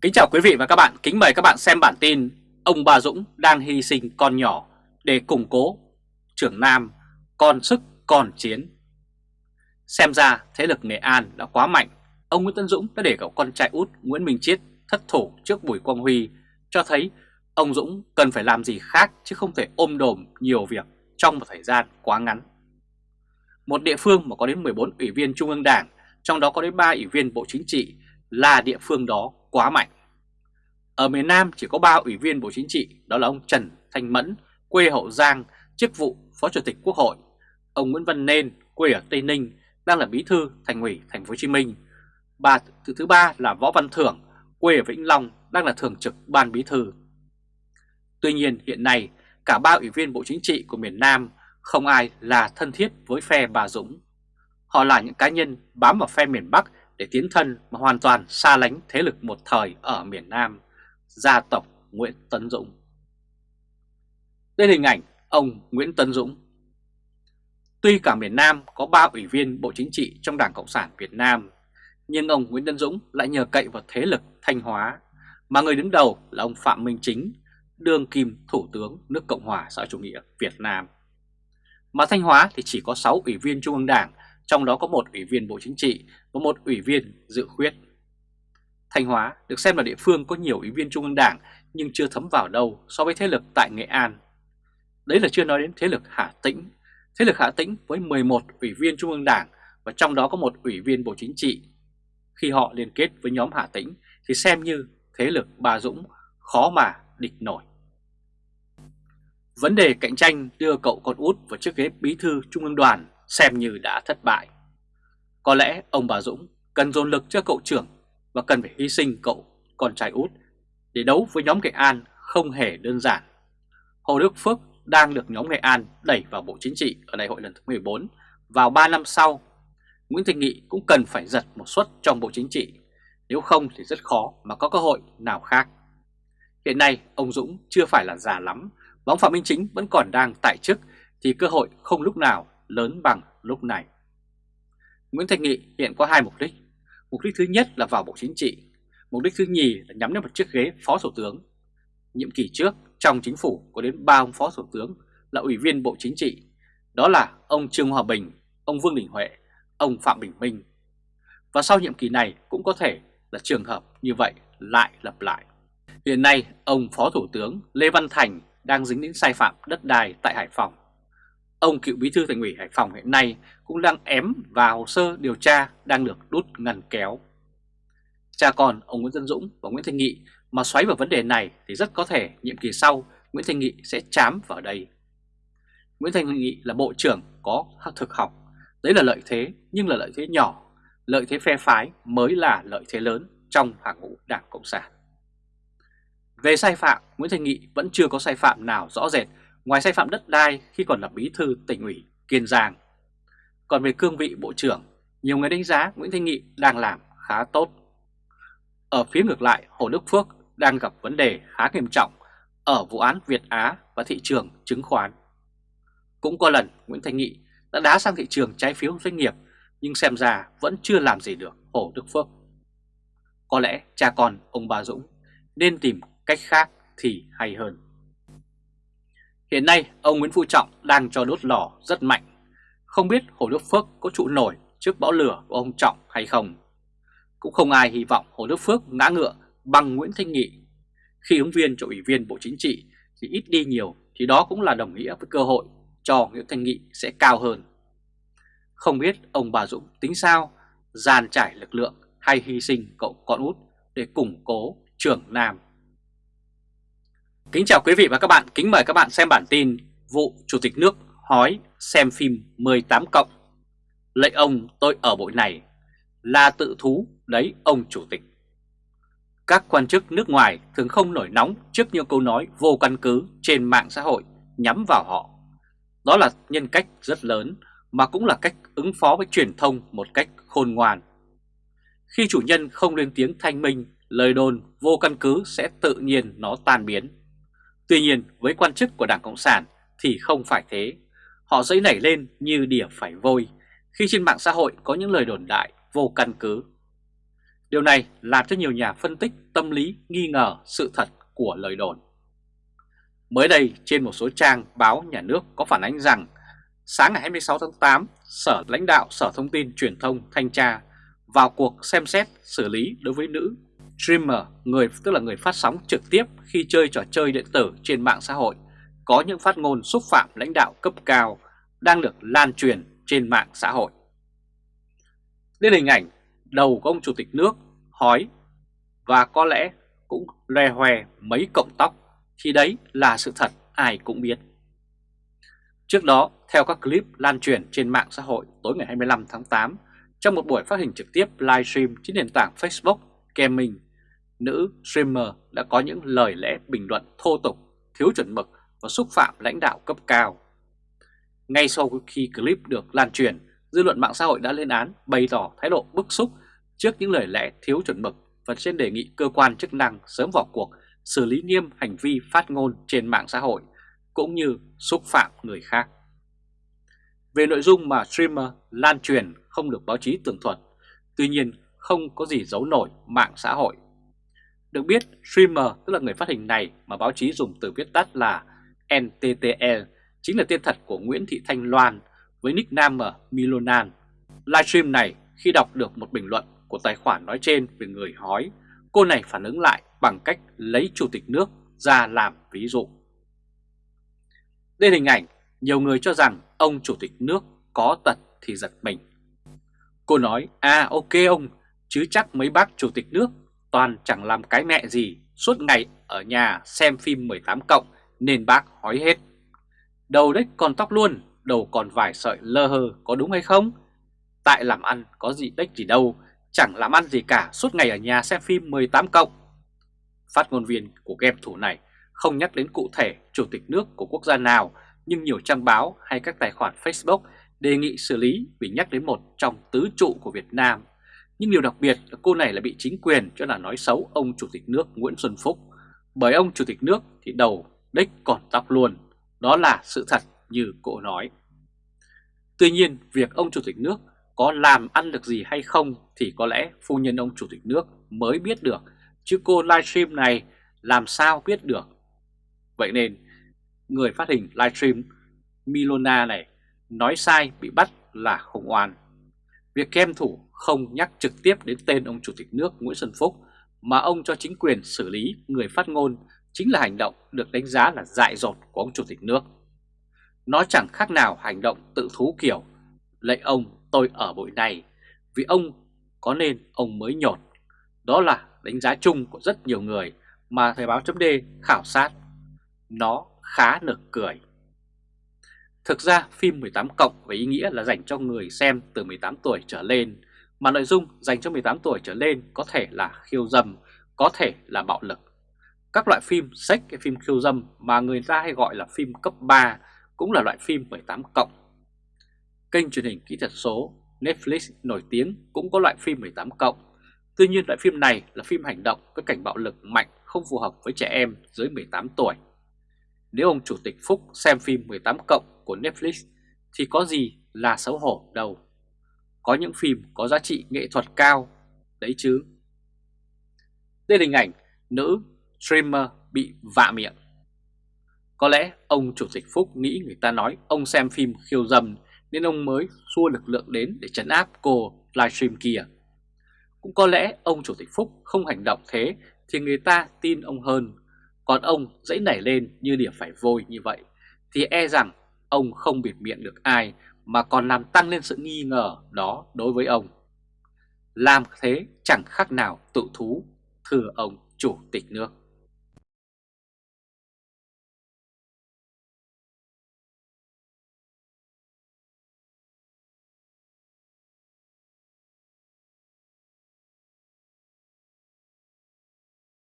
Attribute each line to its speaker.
Speaker 1: Kính chào quý vị và các bạn, kính mời các bạn xem bản tin Ông Bà Dũng đang hy sinh con nhỏ để củng cố trưởng Nam còn sức còn chiến. Xem ra thế lực Nghệ An đã quá mạnh. Ông Nguyễn Tân Dũng đã để cậu con trai út Nguyễn Minh Chiết thất thủ trước Bùi Quang Huy Cho thấy ông Dũng cần phải làm gì khác chứ không thể ôm đồm nhiều việc trong một thời gian quá ngắn. Một địa phương mà có đến 14 ủy viên Trung ương Đảng Trong đó có đến 3 ủy viên Bộ Chính trị là địa phương đó quá mạnh ở miền Nam chỉ có 3 ủy viên Bộ Chính trị, đó là ông Trần Thanh Mẫn, quê Hậu Giang, chức vụ Phó Chủ tịch Quốc hội, ông Nguyễn Văn Nên, quê ở Tây Ninh, đang là bí thư Thành ủy Thành phố Hồ Chí Minh. Bà thứ thứ ba là Võ Văn Thưởng, quê ở Vĩnh Long, đang là thường trực ban bí thư. Tuy nhiên hiện nay cả ba ủy viên Bộ Chính trị của miền Nam không ai là thân thiết với phe bà Dũng. Họ là những cá nhân bám vào phe miền Bắc để tiến thân mà hoàn toàn xa lánh thế lực một thời ở miền Nam gia tộc Nguyễn Tấn Dũng. Đây hình ảnh ông Nguyễn Tấn Dũng. Tuy cả miền Nam có 3 ủy viên Bộ Chính trị trong Đảng Cộng sản Việt Nam, nhưng ông Nguyễn Tấn Dũng lại nhờ cậy vào thế lực Thanh Hóa, mà người đứng đầu là ông Phạm Minh Chính, đương kim Thủ tướng nước Cộng hòa xã chủ nghĩa Việt Nam. Mà Thanh Hóa thì chỉ có 6 ủy viên Trung ương Đảng, trong đó có một ủy viên Bộ Chính trị và một ủy viên dự khuyết. Thanh Hóa được xem là địa phương có nhiều ủy viên Trung ương Đảng nhưng chưa thấm vào đâu so với thế lực tại Nghệ An. Đấy là chưa nói đến thế lực Hà Tĩnh. Thế lực Hà Tĩnh với 11 ủy viên Trung ương Đảng và trong đó có một ủy viên Bộ Chính trị. Khi họ liên kết với nhóm Hà Tĩnh thì xem như thế lực Bà Dũng khó mà địch nổi. Vấn đề cạnh tranh đưa cậu con út vào chiếc ghế bí thư Trung ương đoàn xem như đã thất bại. Có lẽ ông bà Dũng cần dồn lực cho cậu trưởng và cần phải hy sinh cậu con trai út để đấu với nhóm Nghệ An không hề đơn giản. Hồ Đức Phước đang được nhóm Nghệ An đẩy vào Bộ Chính trị ở đại hội lần thứ 14 vào 3 năm sau. Nguyễn Thị Nghị cũng cần phải giật một suất trong Bộ Chính trị, nếu không thì rất khó mà có cơ hội nào khác. Hiện nay ông Dũng chưa phải là già lắm, bóng Phạm Minh Chính vẫn còn đang tại chức thì cơ hội không lúc nào lớn bằng lúc này. Nguyễn Thành Nghị hiện có hai mục đích. Mục đích thứ nhất là vào Bộ Chính trị, mục đích thứ nhì là nhắm đến một chiếc ghế Phó Thủ tướng. Nhiệm kỳ trước, trong chính phủ có đến ba ông Phó Thủ tướng là Ủy viên Bộ Chính trị, đó là ông Trương Hòa Bình, ông Vương Đình Huệ, ông Phạm Bình Minh. Và sau nhiệm kỳ này cũng có thể là trường hợp như vậy lại lặp lại. Hiện nay, ông Phó Thủ tướng Lê Văn Thành đang dính đến sai phạm đất đai tại Hải Phòng. Ông cựu bí thư thành ủy Hải Phòng hiện nay cũng đang ém vào hồ sơ điều tra đang được đút ngăn kéo. Cha con ông Nguyễn Tân Dũng và Nguyễn Thanh Nghị mà xoáy vào vấn đề này thì rất có thể nhiệm kỳ sau Nguyễn Thanh Nghị sẽ chám vào đây. Nguyễn Thanh Nghị là bộ trưởng có thực học, đấy là lợi thế nhưng là lợi thế nhỏ, lợi thế phe phái mới là lợi thế lớn trong hàng ngũ Đảng Cộng sản. Về sai phạm, Nguyễn Thanh Nghị vẫn chưa có sai phạm nào rõ rệt ngoài sai phạm đất đai khi còn là bí thư tỉnh ủy Kiên Giang. Còn về cương vị bộ trưởng, nhiều người đánh giá Nguyễn Thanh Nghị đang làm khá tốt. Ở phía ngược lại, Hồ Đức Phước đang gặp vấn đề khá nghiêm trọng ở vụ án Việt Á và thị trường chứng khoán. Cũng có lần Nguyễn Thanh Nghị đã đá sang thị trường trái phiếu doanh nghiệp nhưng xem ra vẫn chưa làm gì được Hồ Đức Phước. Có lẽ cha con ông bà Dũng nên tìm cách khác thì hay hơn. Hiện nay ông Nguyễn Phú Trọng đang cho đốt lò rất mạnh. Không biết Hồ Đức Phước có trụ nổi trước bão lửa của ông Trọng hay không. Cũng không ai hy vọng Hồ Đức Phước ngã ngựa bằng Nguyễn Thanh Nghị. Khi ứng viên cho ủy viên Bộ Chính trị thì ít đi nhiều thì đó cũng là đồng nghĩa với cơ hội cho Nguyễn Thanh Nghị sẽ cao hơn. Không biết ông bà Dũng tính sao, giàn trải lực lượng hay hy sinh cậu con út để củng cố trưởng Nam. Kính chào quý vị và các bạn, kính mời các bạn xem bản tin vụ Chủ tịch nước hói xem phim 18 cộng. Lệnh ông tôi ở bộ này là tự thú đấy ông Chủ tịch. Các quan chức nước ngoài thường không nổi nóng trước những câu nói vô căn cứ trên mạng xã hội nhắm vào họ. Đó là nhân cách rất lớn mà cũng là cách ứng phó với truyền thông một cách khôn ngoan. Khi chủ nhân không lên tiếng thanh minh, lời đồn vô căn cứ sẽ tự nhiên nó tan biến. Tuy nhiên với quan chức của Đảng Cộng sản thì không phải thế. Họ dẫy nảy lên như đỉa phải vôi khi trên mạng xã hội có những lời đồn đại vô căn cứ. Điều này làm cho nhiều nhà phân tích tâm lý nghi ngờ sự thật của lời đồn. Mới đây trên một số trang báo nhà nước có phản ánh rằng sáng ngày 26 tháng 8, Sở lãnh đạo Sở Thông tin Truyền thông Thanh tra vào cuộc xem xét xử lý đối với nữ streamer, người tức là người phát sóng trực tiếp khi chơi trò chơi điện tử trên mạng xã hội, có những phát ngôn xúc phạm lãnh đạo cấp cao đang được lan truyền trên mạng xã hội. Lên hình ảnh đầu của ông Chủ tịch nước hói và có lẽ cũng loe hoe mấy cọng tóc thì đấy là sự thật ai cũng biết. Trước đó, theo các clip lan truyền trên mạng xã hội tối ngày 25 tháng 8, trong một buổi phát hình trực tiếp livestream trên nền tảng Facebook, Gaming, nữ streamer đã có những lời lẽ bình luận thô tục, thiếu chuẩn mực và xúc phạm lãnh đạo cấp cao. Ngay sau khi clip được lan truyền, dư luận mạng xã hội đã lên án bày tỏ thái độ bức xúc trước những lời lẽ thiếu chuẩn mực và trên đề nghị cơ quan chức năng sớm vào cuộc xử lý nghiêm hành vi phát ngôn trên mạng xã hội cũng như xúc phạm người khác. Về nội dung mà streamer lan truyền không được báo chí tường thuật, tuy nhiên không có gì giấu nổi mạng xã hội. Được biết, streamer tức là người phát hình này mà báo chí dùng từ viết tắt là NTTL chính là tên thật của Nguyễn Thị Thanh Loan với nickname Milonan. Livestream này khi đọc được một bình luận của tài khoản nói trên về người hói, cô này phản ứng lại bằng cách lấy chủ tịch nước ra làm ví dụ. Đây hình ảnh, nhiều người cho rằng ông chủ tịch nước có tật thì giật mình. Cô nói, à ok ông, chứ chắc mấy bác chủ tịch nước toàn chẳng làm cái mẹ gì, suốt ngày ở nhà xem phim 18 cộng nên bác hói hết. Đầu đấy còn tóc luôn, đầu còn vài sợi lơ hơ có đúng hay không? Tại làm ăn có gì đếch gì đâu, chẳng làm ăn gì cả suốt ngày ở nhà xem phim 18 cộng. Phát ngôn viên của game thủ này không nhắc đến cụ thể chủ tịch nước của quốc gia nào, nhưng nhiều trang báo hay các tài khoản Facebook đề nghị xử lý vì nhắc đến một trong tứ trụ của Việt Nam. Nhưng điều đặc biệt là cô này là bị chính quyền cho là nói xấu ông Chủ tịch nước Nguyễn Xuân Phúc. Bởi ông Chủ tịch nước thì đầu đích còn tóc luôn. Đó là sự thật như cô nói. Tuy nhiên, việc ông Chủ tịch nước có làm ăn được gì hay không thì có lẽ phu nhân ông Chủ tịch nước mới biết được, chứ cô livestream này làm sao biết được. Vậy nên, người phát hình livestream Milona này nói sai bị bắt là khủng oan. Việc kem thủ không nhắc trực tiếp đến tên ông Chủ tịch nước Nguyễn Xuân Phúc, mà ông cho chính quyền xử lý người phát ngôn chính là hành động được đánh giá là dại dột của ông Chủ tịch nước. Nó chẳng khác nào hành động tự thú kiểu, lệnh ông, tôi ở bụi này, vì ông có nên ông mới nhột. Đó là đánh giá chung của rất nhiều người mà Thời báo chấm khảo sát. Nó khá nực cười. Thực ra phim 18 cộng với ý nghĩa là dành cho người xem từ 18 tuổi trở lên, mà nội dung dành cho 18 tuổi trở lên có thể là khiêu dâm, có thể là bạo lực. Các loại phim sách cái phim khiêu dâm mà người ta hay gọi là phim cấp 3 cũng là loại phim 18 cộng. Kênh truyền hình kỹ thuật số Netflix nổi tiếng cũng có loại phim 18 cộng. Tuy nhiên loại phim này là phim hành động với cảnh bạo lực mạnh không phù hợp với trẻ em dưới 18 tuổi. Nếu ông Chủ tịch Phúc xem phim 18 cộng của Netflix thì có gì là xấu hổ đâu. Có những phim có giá trị nghệ thuật cao, đấy chứ. Đây là hình ảnh nữ streamer bị vạ miệng. Có lẽ ông Chủ tịch Phúc nghĩ người ta nói ông xem phim khiêu dâm nên ông mới xua lực lượng đến để chấn áp cô livestream kia. Cũng có lẽ ông Chủ tịch Phúc không hành động thế thì người ta tin ông hơn. Còn ông dãy nảy lên như điểm phải vôi như vậy thì e rằng ông không biệt miệng được ai mà còn làm tăng lên sự nghi ngờ đó đối với ông. Làm thế chẳng khác nào tự thú, thưa ông Chủ tịch nước.